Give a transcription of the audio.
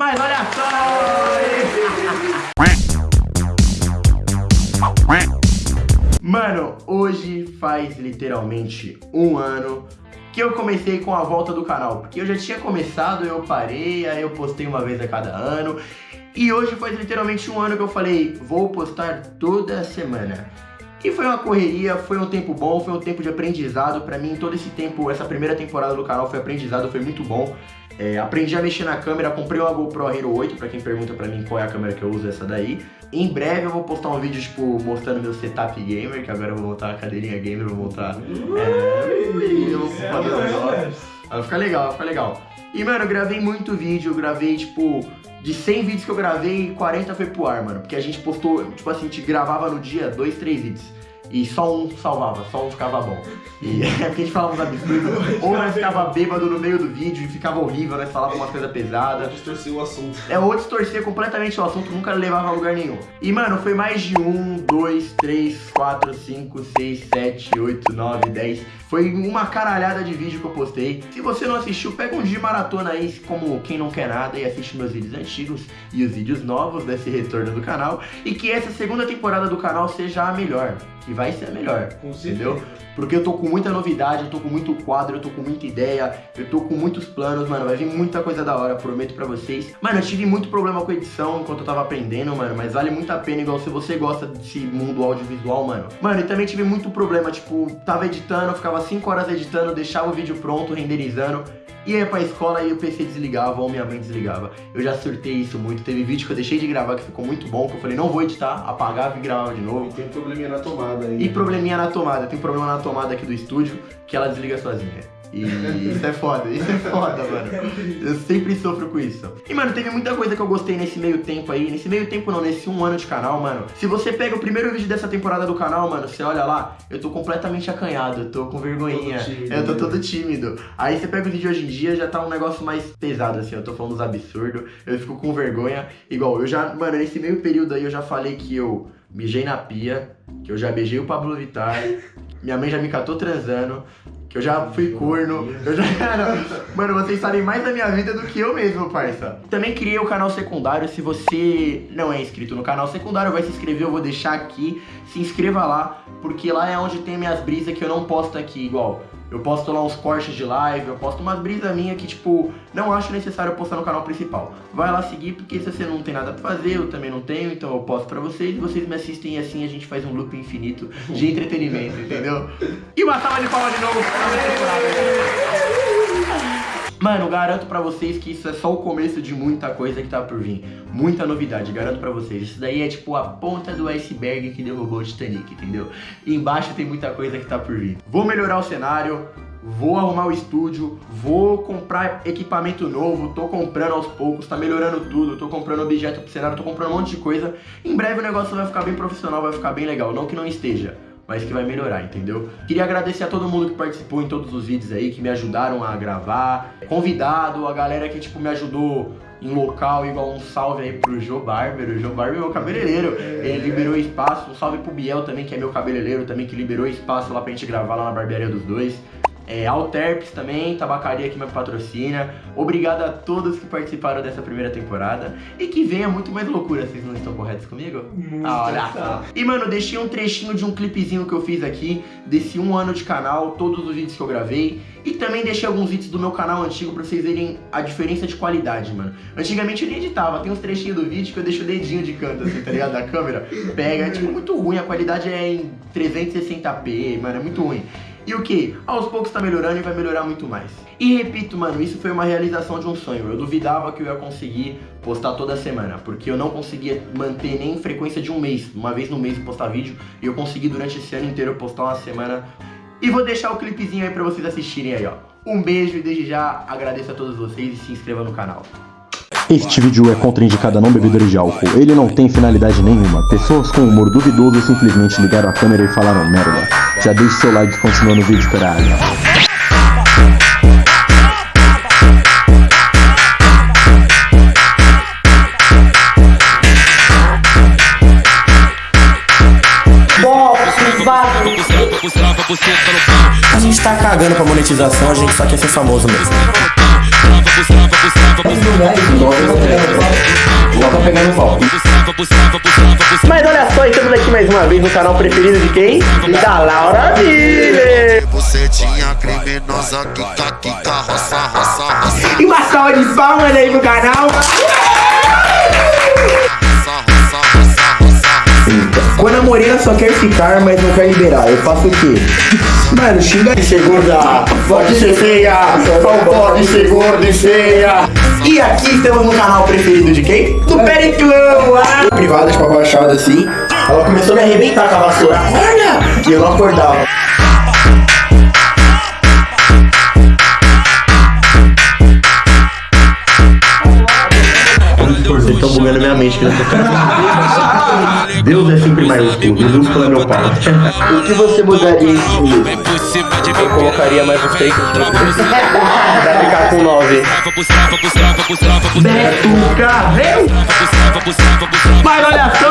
Mas olha só! Mano, hoje faz literalmente um ano que eu comecei com a volta do canal. Porque eu já tinha começado, eu parei, aí eu postei uma vez a cada ano. E hoje faz literalmente um ano que eu falei, vou postar toda semana. E foi uma correria, foi um tempo bom, foi um tempo de aprendizado. Pra mim, todo esse tempo, essa primeira temporada do canal foi aprendizado, foi muito bom. É, aprendi a mexer na câmera, comprei uma GoPro Hero 8, pra quem pergunta pra mim qual é a câmera que eu uso, essa daí. Em breve eu vou postar um vídeo, tipo, mostrando meu setup gamer, que agora eu vou montar a cadeirinha gamer, vou montar... É, eu vou fazer um negócio. Vai ficar legal, vai ficar legal. E, mano, eu gravei muito vídeo, eu gravei, tipo, de 100 vídeos que eu gravei, 40 foi pro ar, mano. Porque a gente postou, tipo assim, a gente gravava no dia dois, três vídeos. E só um salvava, só um ficava bom. E é porque a gente falava uns absurdos. ou nós ficava bêbado no meio do vídeo e ficava horrível, nós falava umas coisas pesadas. Distorcer o assunto. É, ou distorcer completamente o assunto, nunca levava a lugar nenhum. E, mano, foi mais de um, dois, três, quatro, cinco, seis, sete, oito, nove, dez. Foi uma caralhada de vídeo que eu postei. Se você não assistiu, pega um dia de maratona aí, como quem não quer nada, e assiste meus vídeos antigos e os vídeos novos desse retorno do canal. E que essa segunda temporada do canal seja a melhor vai ser melhor, entendeu? Porque eu tô com muita novidade, eu tô com muito quadro, eu tô com muita ideia, eu tô com muitos planos, mano, vai vir muita coisa da hora, prometo pra vocês. Mano, eu tive muito problema com edição enquanto eu tava aprendendo, mano, mas vale muito a pena, igual se você gosta desse mundo audiovisual, mano. Mano, e também tive muito problema, tipo, tava editando, ficava 5 horas editando, deixava o vídeo pronto, renderizando, ia pra escola e o PC desligava ou minha mãe desligava. Eu já surtei isso muito. Teve vídeo que eu deixei de gravar que ficou muito bom, que eu falei, não vou editar, apagava e gravava de novo. E tem probleminha na tomada aí. E probleminha na tomada. Tem problema na tomada aqui do estúdio que ela desliga sozinha. E isso é foda, isso é foda, mano. Eu sempre sofro com isso. E, mano, teve muita coisa que eu gostei nesse meio tempo aí. Nesse meio tempo não, nesse um ano de canal, mano. Se você pega o primeiro vídeo dessa temporada do canal, mano, você olha lá, eu tô completamente acanhado, eu tô com vergonhinha. Tímido, eu tô todo tímido. Aí você pega o vídeo hoje em dia, já tá um negócio mais pesado, assim. Eu tô falando uns absurdos, eu fico com vergonha. Igual, eu já, mano, nesse meio período aí eu já falei que eu mijei na pia, que eu já beijei o Pablo Vittar, minha mãe já me catou transando, que eu já fui corno, eu já era... Mano, vocês sabem mais da minha vida do que eu mesmo, parça. Também criei o canal secundário, se você não é inscrito no canal secundário, vai se inscrever, eu vou deixar aqui. Se inscreva lá, porque lá é onde tem minhas brisas que eu não posto aqui, igual... Eu posto lá uns cortes de live, eu posto umas brisas minhas que, tipo, não acho necessário postar no canal principal. Vai lá seguir, porque se você não tem nada pra fazer, eu também não tenho, então eu posto pra vocês vocês me assistem e assim a gente faz um loop infinito de entretenimento, entendeu? E uma salva de palmas de novo pra Mano, garanto pra vocês que isso é só o começo de muita coisa que tá por vir. Muita novidade, garanto pra vocês. Isso daí é tipo a ponta do iceberg que derrubou o Titanic, entendeu? E embaixo tem muita coisa que tá por vir. Vou melhorar o cenário, vou arrumar o estúdio, vou comprar equipamento novo, tô comprando aos poucos, tá melhorando tudo, tô comprando objeto pro cenário, tô comprando um monte de coisa. Em breve o negócio vai ficar bem profissional, vai ficar bem legal, não que não esteja mas que vai melhorar, entendeu? Queria agradecer a todo mundo que participou em todos os vídeos aí, que me ajudaram a gravar, convidado, a galera que, tipo, me ajudou em local, igual um salve aí pro Joe Barber, o Joe Barber é meu cabeleireiro, ele liberou espaço, um salve pro Biel também, que é meu cabeleireiro também, que liberou espaço lá pra gente gravar lá na barbearia dos dois. É, Alterps também, tabacaria que me patrocina. Obrigado a todos que participaram dessa primeira temporada. E que venha muito mais loucura, vocês não estão corretos comigo? Muito ah, olha só. E mano, deixei um trechinho de um clipezinho que eu fiz aqui, desse um ano de canal, todos os vídeos que eu gravei. E também deixei alguns vídeos do meu canal antigo pra vocês verem a diferença de qualidade, mano. Antigamente eu nem editava, tem uns trechinhos do vídeo que eu deixo o dedinho de canto, assim, tá ligado? Da câmera. Pega, é tipo muito ruim, a qualidade é em 360p, mano, é muito ruim. E o que? Aos poucos tá melhorando e vai melhorar muito mais. E repito, mano, isso foi uma realização de um sonho. Eu duvidava que eu ia conseguir postar toda semana, porque eu não conseguia manter nem frequência de um mês, uma vez no mês postar vídeo, e eu consegui durante esse ano inteiro postar uma semana. E vou deixar o clipezinho aí pra vocês assistirem aí, ó. Um beijo e desde já agradeço a todos vocês e se inscreva no canal. Este vídeo é contraindicado a não bebedores de álcool. Ele não tem finalidade nenhuma. Pessoas com humor duvidoso simplesmente ligaram a câmera e falaram merda. Já deixe seu like e continua no vídeo, caralho. A gente tá cagando pra monetização, a gente só quer ser famoso mesmo. Mas olha só, estamos aqui mais uma vez no canal preferido de quem? Da Laura Miller. Você tinha criminosa que tá, que tá, roça, roça, roça, E uma salva de palmas aí no canal. Quando a morena só quer ficar, mas não quer liberar, eu faço o quê? Mano, xinga de ser gorda, pode ser feia, não pode ser gorda e feia. E aqui estamos no canal preferido de quem? Do Periclão! Ah! Privadas pra baixada assim. Ela começou a me arrebentar com a vassoura. Acorda! E eu não acordava. claramente que ele tá. Deus é sempre maiúsculo, Jesus é meu pai. o que você mudaria em? Eu colocaria mais um fake pra ficar com 9. Beto Carreu! Mas olha só!